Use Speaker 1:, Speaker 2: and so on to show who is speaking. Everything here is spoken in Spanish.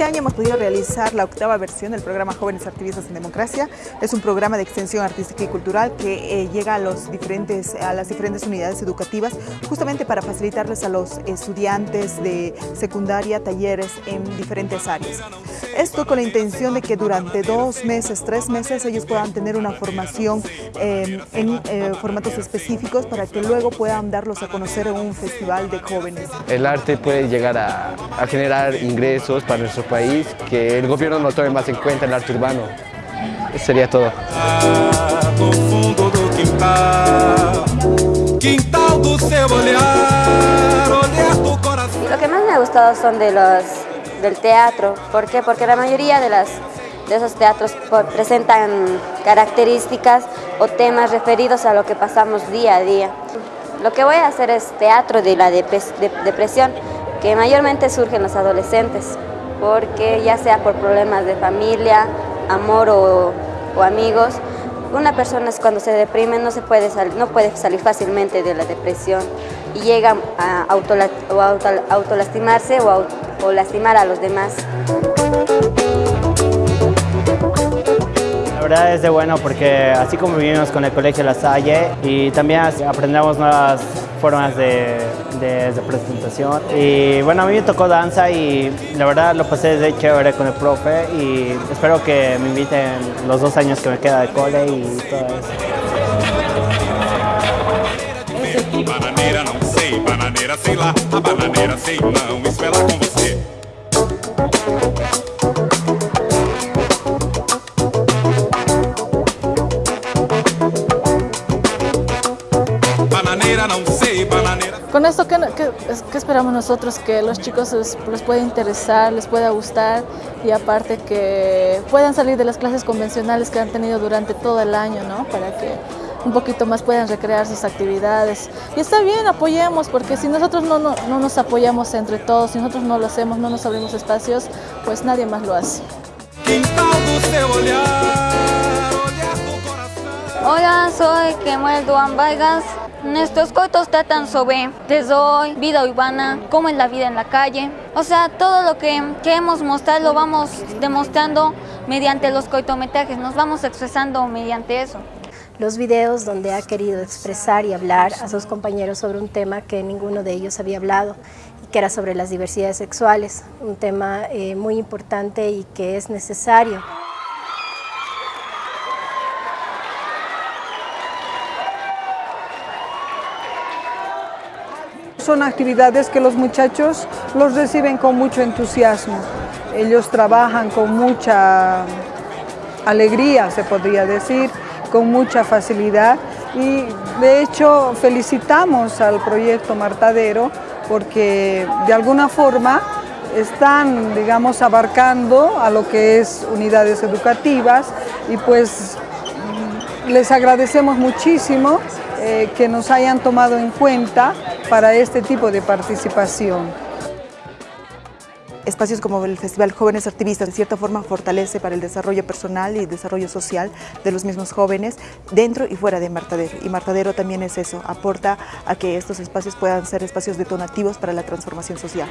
Speaker 1: Este año hemos podido realizar la octava versión del programa Jóvenes Activistas en Democracia. Es un programa de extensión artística y cultural que eh, llega a, los diferentes, a las diferentes unidades educativas justamente para facilitarles a los estudiantes de secundaria talleres en diferentes áreas. Esto con la intención de que durante dos meses, tres meses, ellos puedan tener una formación eh, en eh, formatos específicos para que luego puedan darlos a conocer en un festival de jóvenes.
Speaker 2: El arte puede llegar a, a generar ingresos para nuestro país, que el gobierno no tome más en cuenta el arte urbano. Eso sería todo.
Speaker 3: Lo que más me ha gustado son de los del teatro. ¿Por qué? Porque la mayoría de, las, de esos teatros presentan características o temas referidos a lo que pasamos día a día. Lo que voy a hacer es teatro de la depresión, que mayormente surge en los adolescentes, porque ya sea por problemas de familia, amor o, amigos, una persona cuando se deprime no, se puede, no puede salir fácilmente de la depresión y llega a autolastimarse o, o lastimar a los demás.
Speaker 4: La verdad es de bueno porque así como vivimos con el Colegio La Salle y también aprendemos nuevas formas de, de, presentación. Y bueno, a mí me tocó danza y la verdad lo pasé de chévere con el profe y espero que me inviten los dos años que me queda de cole y todo eso.
Speaker 5: Con esto, ¿qué, esperamos nosotros? Que los chicos les, pueda interesar, les pueda gustar y aparte que puedan salir de las clases convencionales que han tenido durante todo el año, ¿no? Para que un poquito más puedan recrear sus actividades. Y está bien, apoyemos, porque si nosotros no, no, no nos apoyamos entre todos, si nosotros no lo hacemos, no nos abrimos espacios, pues nadie más lo hace.
Speaker 3: Hola, soy Kemuel Duan Vargas. Nuestros cortos tratan sobre desde hoy, vida urbana, cómo es la vida en la calle. O sea, todo lo que queremos mostrar lo vamos demostrando mediante los cortometrajes, nos vamos expresando mediante eso.
Speaker 6: Los videos donde ha querido expresar y hablar a sus compañeros sobre un tema que ninguno de ellos había hablado, que era sobre las diversidades sexuales, un tema eh, muy importante y que es necesario.
Speaker 7: Son actividades que los muchachos los reciben con mucho entusiasmo. Ellos trabajan con mucha alegría, se podría decir, con mucha facilidad y de hecho felicitamos al proyecto Martadero porque de alguna forma están, digamos, abarcando a lo que es unidades educativas y pues les agradecemos muchísimo eh, que nos hayan tomado en cuenta para este tipo de participación.
Speaker 1: Espacios como el Festival Jóvenes Activistas de cierta forma fortalece para el desarrollo personal y desarrollo social de los mismos jóvenes dentro y fuera de Martadero. Y Martadero también es eso, aporta a que estos espacios puedan ser espacios detonativos para la transformación social.